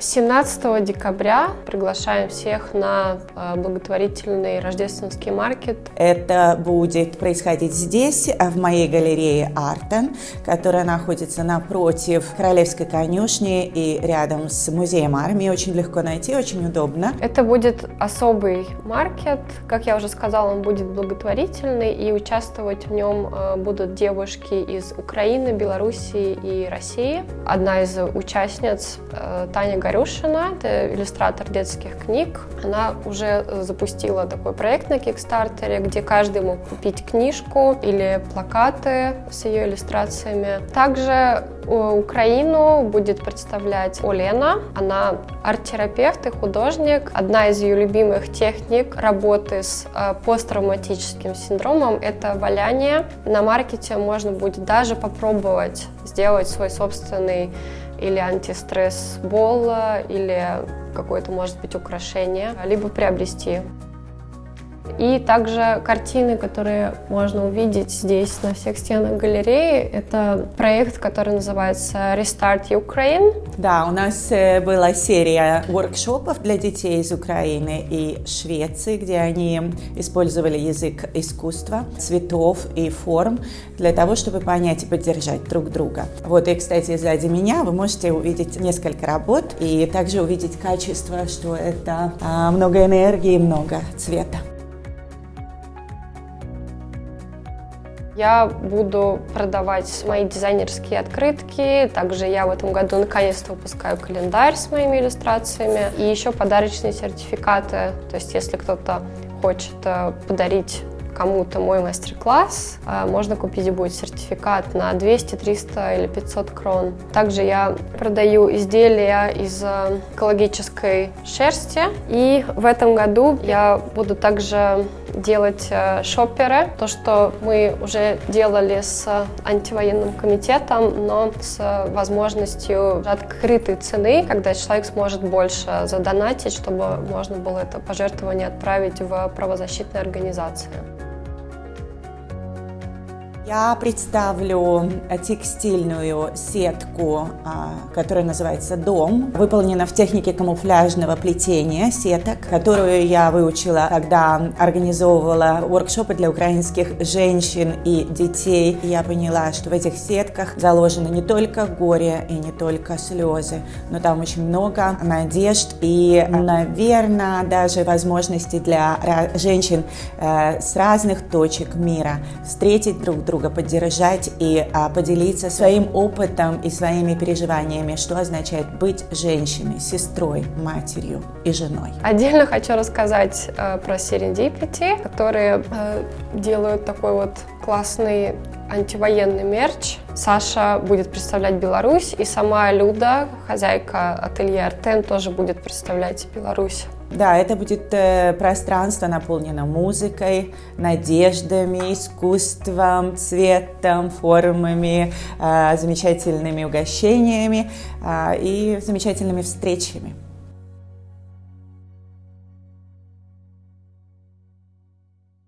17 декабря приглашаем всех на э, благотворительный рождественский маркет. Это будет происходить здесь, в моей галерее Артен, которая находится напротив Королевской конюшни и рядом с музеем армии. Очень легко найти, очень удобно. Это будет особый маркет. Как я уже сказала, он будет благотворительный, и участвовать в нем э, будут девушки из Украины, Белоруссии и России. Одна из участниц, э, Таня Горюшина, это иллюстратор детских книг. Она уже запустила такой проект на Кикстартере, где каждый мог купить книжку или плакаты с ее иллюстрациями. Также Украину будет представлять Олена. Она арт-терапевт и художник. Одна из ее любимых техник работы с э, посттравматическим синдромом – это валяние. На маркете можно будет даже попробовать сделать свой собственный или антистресс бол или какое-то, может быть, украшение, либо приобрести. И также картины, которые можно увидеть здесь на всех стенах галереи. Это проект, который называется Restart Ukraine. Да, у нас э, была серия воркшопов для детей из Украины и Швеции, где они использовали язык искусства, цветов и форм для того, чтобы понять и поддержать друг друга. Вот и, кстати, сзади меня вы можете увидеть несколько работ и также увидеть качество, что это а, много энергии, много цвета. Я буду продавать мои дизайнерские открытки. Также я в этом году наконец-то выпускаю календарь с моими иллюстрациями. И еще подарочные сертификаты. То есть если кто-то хочет э, подарить кому-то мой мастер-класс, э, можно купить будет сертификат на 200, 300 или 500 крон. Также я продаю изделия из э, экологической шерсти. И в этом году я буду также делать э, шоперы, то, что мы уже делали с антивоенным комитетом, но с возможностью открытой цены, когда человек сможет больше задонатить, чтобы можно было это пожертвование отправить в правозащитные организации. Я представлю текстильную сетку, а, которая называется «Дом». Выполнена в технике камуфляжного плетения сеток, которую я выучила, когда организовывала воркшопы для украинских женщин и детей. я поняла, что в этих сетках заложено не только горе и не только слезы, но там очень много надежд и, наверное, даже возможностей для женщин э, с разных точек мира встретить друг друга друга поддержать и а, поделиться своим опытом и своими переживаниями, что означает быть женщиной, сестрой, матерью и женой. Отдельно хочу рассказать э, про Serendipity, которые э, делают такой вот классный антивоенный мерч. Саша будет представлять Беларусь, и сама Люда, хозяйка ателье Артен, тоже будет представлять Беларусь. Да, это будет э, пространство наполнено музыкой, надеждами, искусством, цветом, формами, э, замечательными угощениями э, и замечательными встречами.